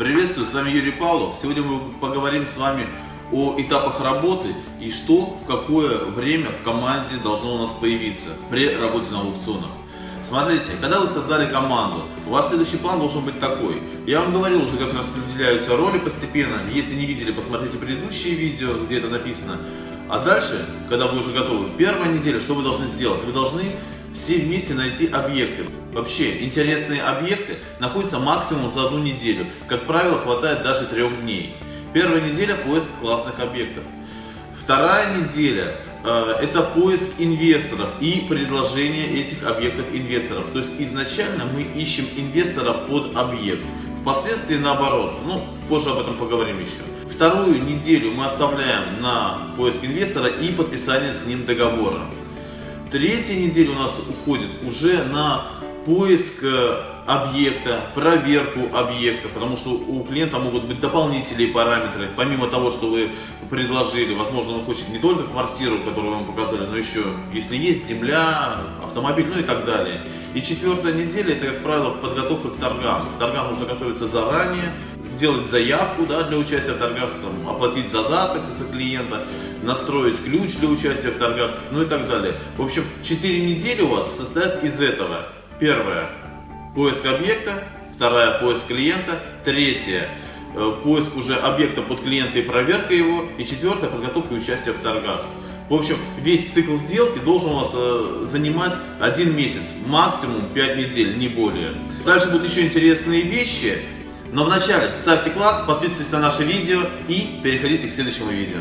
Приветствую, с вами Юрий Павлов. Сегодня мы поговорим с вами о этапах работы и что в какое время в команде должно у нас появиться при работе на аукционах. Смотрите, когда вы создали команду, у вас следующий план должен быть такой. Я вам говорил уже, как распределяются роли постепенно. Если не видели, посмотрите предыдущие видео, где это написано. А дальше, когда вы уже готовы, первая неделя, что вы должны сделать? Вы должны все вместе найти объекты. Вообще, интересные объекты находятся максимум за одну неделю. Как правило, хватает даже трех дней. Первая неделя – поиск классных объектов. Вторая неделя э, это поиск инвесторов и предложение этих объектов инвесторов. То есть изначально мы ищем инвестора под объект. Впоследствии наоборот. Ну, позже об этом поговорим еще. Вторую неделю мы оставляем на поиск инвестора и подписание с ним договора. Третья неделя у нас уходит уже на поиск э, объекта, проверку объекта, потому что у клиента могут быть дополнительные параметры, помимо того, что вы предложили, возможно, он хочет не только квартиру, которую вам показали, но еще, если есть земля, автомобиль, ну и так далее. И четвертая неделя, это, как правило, подготовка к торгам. К торгам нужно готовиться заранее, делать заявку да, для участия в торгах, там, оплатить задаток за клиента, настроить ключ для участия в торгах, ну и так далее. В общем, 4 недели у вас состоят из этого. Первое – поиск объекта, вторая – поиск клиента, третье э, поиск уже объекта под клиента и проверка его, и четвертое – подготовка и участие в торгах. В общем, весь цикл сделки должен у вас э, занимать один месяц, максимум 5 недель, не более. Дальше будут еще интересные вещи, но вначале ставьте класс, подписывайтесь на наше видео и переходите к следующему видео.